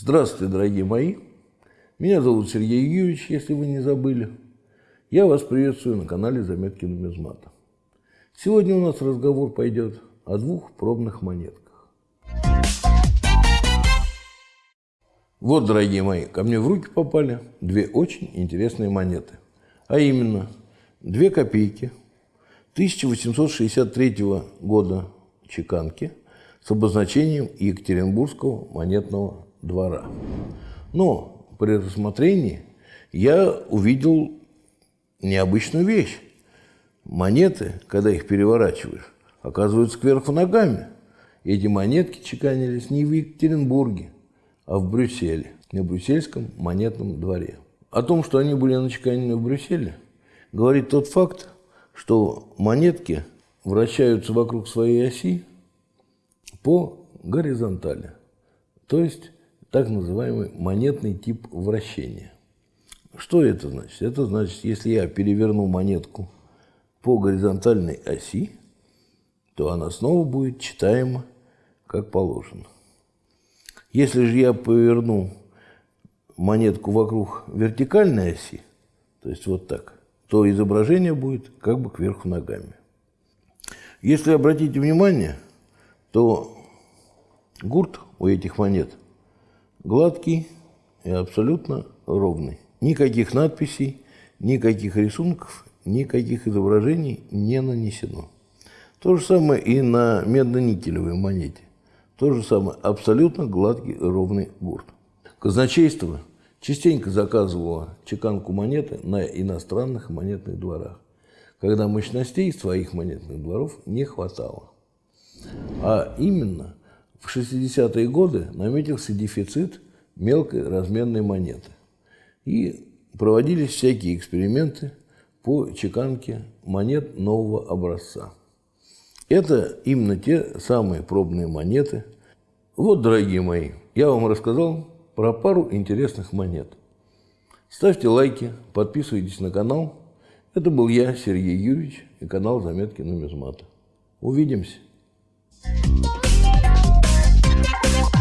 Здравствуйте, дорогие мои. Меня зовут Сергей Юрьевич, если вы не забыли. Я вас приветствую на канале Заметки нумизмата. Сегодня у нас разговор пойдет о двух пробных монетках. Вот, дорогие мои, ко мне в руки попали две очень интересные монеты. А именно, две копейки 1863 года чеканки с обозначением Екатеринбургского монетного двора. Но при рассмотрении я увидел необычную вещь. Монеты, когда их переворачиваешь, оказываются кверху ногами. Эти монетки чеканились не в Екатеринбурге, а в Брюсселе, на брюссельском монетном дворе. О том, что они были начеканены в Брюсселе, говорит тот факт, что монетки вращаются вокруг своей оси по горизонтали. То есть так называемый монетный тип вращения. Что это значит? Это значит, если я переверну монетку по горизонтальной оси, то она снова будет читаема как положено. Если же я поверну монетку вокруг вертикальной оси, то есть вот так, то изображение будет как бы кверху ногами. Если обратите внимание, то гурт у этих монет – гладкий и абсолютно ровный. Никаких надписей, никаких рисунков, никаких изображений не нанесено. То же самое и на медно-никелевой монете. То же самое, абсолютно гладкий ровный гурт. Казначейство частенько заказывало чеканку монеты на иностранных монетных дворах, когда мощностей своих монетных дворов не хватало. А именно в 60-е годы наметился дефицит мелкой разменной монеты. И проводились всякие эксперименты по чеканке монет нового образца. Это именно те самые пробные монеты. Вот, дорогие мои, я вам рассказал про пару интересных монет. Ставьте лайки, подписывайтесь на канал. Это был я, Сергей Юрьевич, и канал «Заметки нумизмата». Увидимся. Thank you.